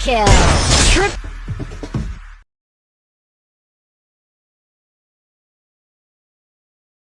kill. Trip.